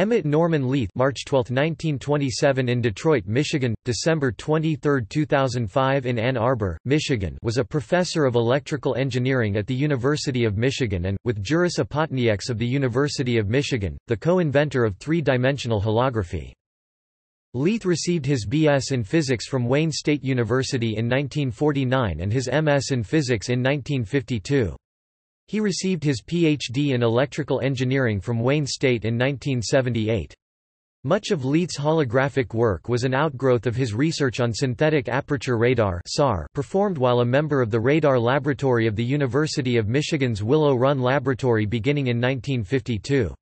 Emmett Norman Leith March 12, 1927 in Detroit, Michigan, December 23, 2005 in Ann Arbor, Michigan was a professor of electrical engineering at the University of Michigan and, with Juris Upatnieks of the University of Michigan, the co-inventor of three-dimensional holography. Leith received his B.S. in physics from Wayne State University in 1949 and his M.S. in physics in 1952. He received his Ph.D. in electrical engineering from Wayne State in 1978. Much of Leith's holographic work was an outgrowth of his research on synthetic aperture radar performed while a member of the Radar Laboratory of the University of Michigan's Willow Run Laboratory beginning in 1952.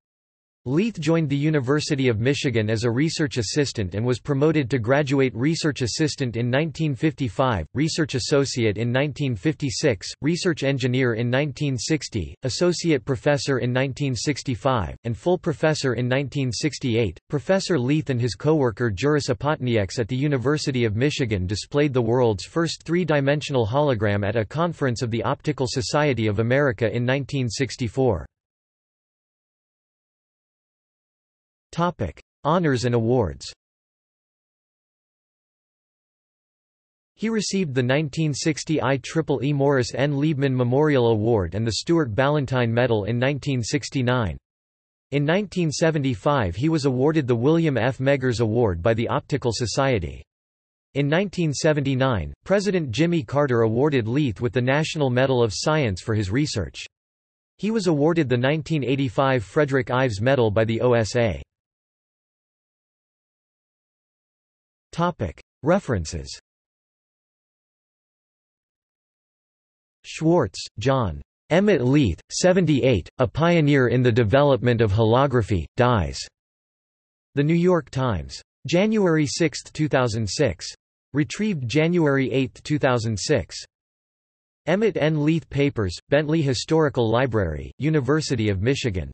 Leith joined the University of Michigan as a research assistant and was promoted to graduate research assistant in 1955, research associate in 1956, research engineer in 1960, associate professor in 1965, and full professor in 1968. Professor Leith and his co-worker Juris Upatnieks at the University of Michigan displayed the world's first three-dimensional hologram at a conference of the Optical Society of America in 1964. Topic: Honors and awards. He received the 1960 IEEE Morris N. Liebman Memorial Award and the Stuart Ballantine Medal in 1969. In 1975 he was awarded the William F. Meggers Award by the Optical Society. In 1979, President Jimmy Carter awarded Leith with the National Medal of Science for his research. He was awarded the 1985 Frederick Ives Medal by the OSA. References Schwartz, John. Emmett Leith, 78, A Pioneer in the Development of Holography, Dies. The New York Times. January 6, 2006. Retrieved January 8, 2006. Emmett N. Leith Papers, Bentley Historical Library, University of Michigan.